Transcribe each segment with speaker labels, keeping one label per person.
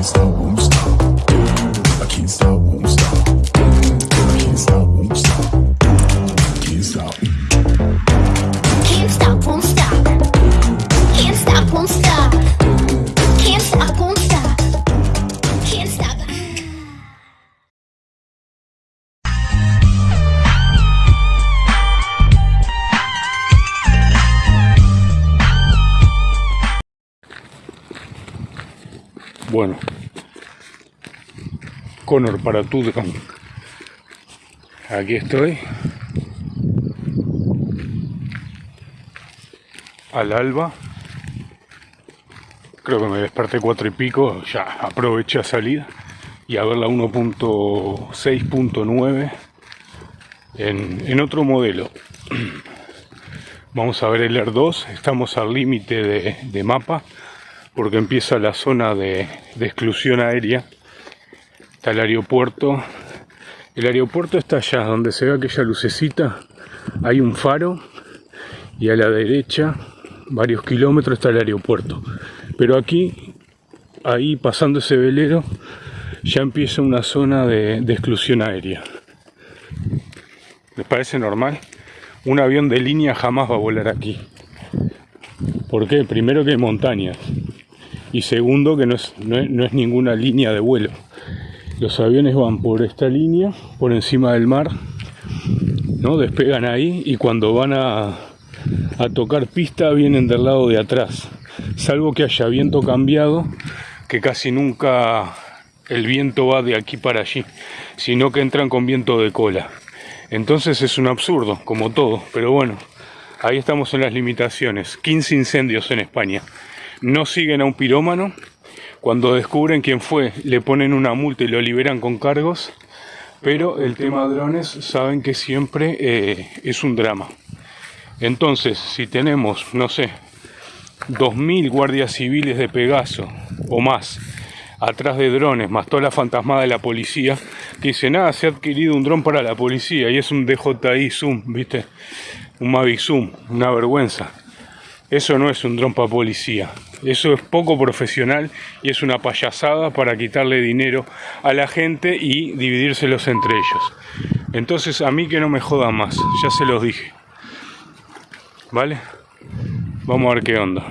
Speaker 1: Está bom.
Speaker 2: Bueno. Connor para Tudcom. Aquí estoy. Al alba. Creo que me desperté cuatro y pico. Ya aproveché a salir y a ver la 1.6.9 en, otro modelo. Vamos a ver el Air 2. Estamos al límite de mapa porque empieza la zona de, exclusión aérea. Está el aeropuerto. El aeropuerto está allá, donde se ve aquella lucecita. Hay un faro y a la derecha, varios kilómetros, está el aeropuerto. Pero aquí, ahí pasando ese velero, ya empieza una zona de, de exclusión aérea. ¿Les parece normal? Un avión de línea jamás va a volar aquí. ¿Por qué? Primero que hay montañas y segundo que no es, no es, ninguna línea de vuelo. Los aviones van por esta línea, por encima del mar, ¿no? despegan ahí y cuando van a, a tocar pista vienen del lado de atrás. Salvo que haya viento cambiado, que casi nunca el viento va de aquí para allí, sino que entran con viento de cola. Entonces es un absurdo, como todo, pero bueno, ahí estamos en las limitaciones. 15 incendios en España. No siguen a un pirómano. Cuando descubren quién fue, le ponen una multa y lo liberan con cargos. Pero el tema drones saben que siempre eh, es un drama. Entonces, si tenemos, no sé, 2.000 guardias civiles de Pegaso o más atrás de drones, más toda la fantasmada de la policía, que dice, nada, se ha adquirido un dron para la policía y es un DJI Zoom, ¿viste? Un Mavic Zoom, una vergüenza. Eso no es un dron para policía. Eso es poco profesional y es una payasada para quitarle dinero a la gente y dividírselos entre ellos. Entonces a mí que no me jodan más, ya se los dije. ¿Vale? Vamos a ver qué onda.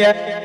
Speaker 3: yeah.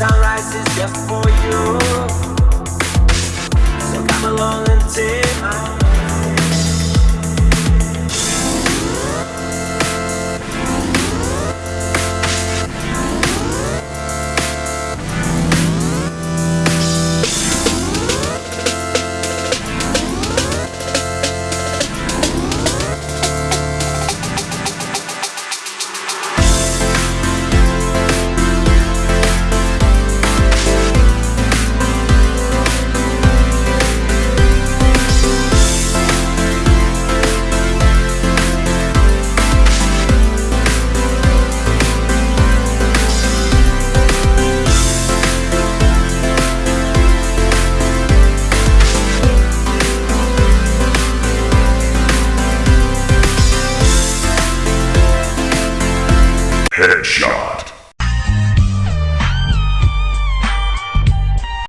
Speaker 3: sunrise is just for you. So come along and take my